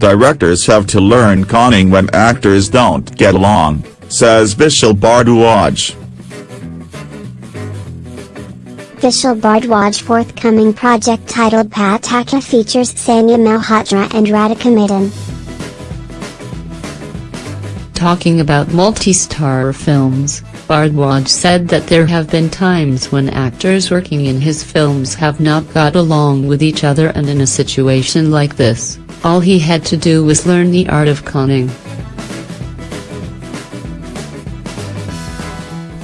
Directors have to learn conning when actors don't get along, says Vishal Bhardwaj. Vishal Bhardwaj forthcoming project titled Pataka features Sanya Malhotra and Radhika Madan. Talking about multi-star films, Bhardwaj said that there have been times when actors working in his films have not got along with each other and in a situation like this, all he had to do was learn the art of conning.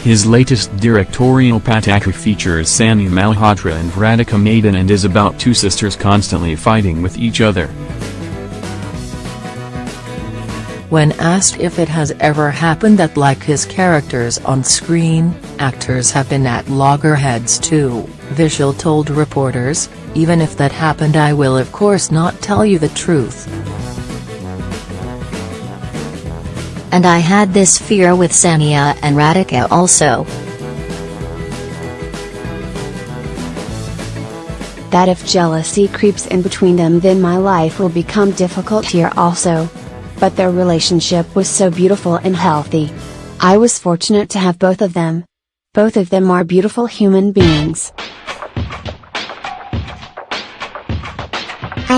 His latest directorial Pataka features Sanya Malhotra and Radhika Madan and is about two sisters constantly fighting with each other. When asked if it has ever happened that like his characters on screen, actors have been at loggerheads too, Vishal told reporters, even if that happened I will of course not tell you the truth. And I had this fear with Sanya and Radhika also. That if jealousy creeps in between them then my life will become difficult here also. But their relationship was so beautiful and healthy. I was fortunate to have both of them. Both of them are beautiful human beings.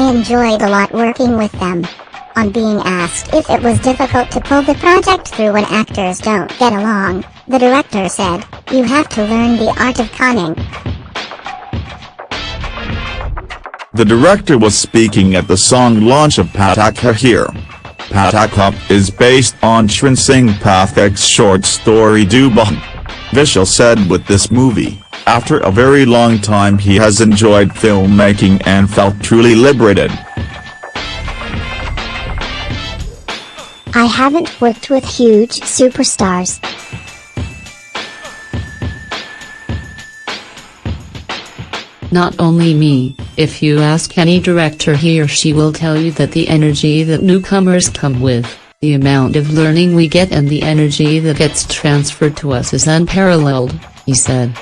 Enjoyed a lot working with them. On being asked if it was difficult to pull the project through when actors don't get along, the director said, You have to learn the art of conning. The director was speaking at the song launch of Pataka here. Pataka is based on Charan Singh Pathik's short story Dubon. Vishal said with this movie, after a very long time he has enjoyed filmmaking and felt truly liberated. I haven't worked with huge superstars. Not only me, if you ask any director he or she will tell you that the energy that newcomers come with, the amount of learning we get and the energy that gets transferred to us is unparalleled, he said.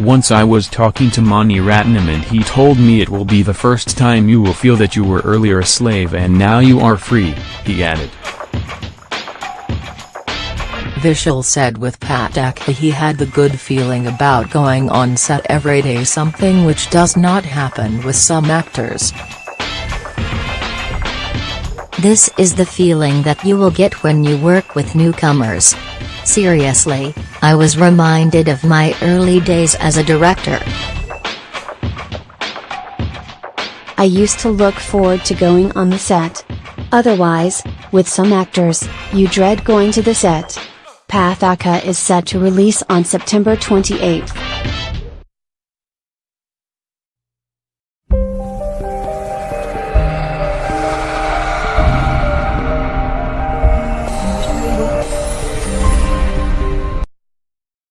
Once I was talking to Mani Ratnam and he told me it will be the first time you will feel that you were earlier a slave and now you are free, he added. Vishal said with Pataka he had the good feeling about going on set every day something which does not happen with some actors. This is the feeling that you will get when you work with newcomers. Seriously, I was reminded of my early days as a director. I used to look forward to going on the set. Otherwise, with some actors, you dread going to the set. Pathaka is set to release on September 28.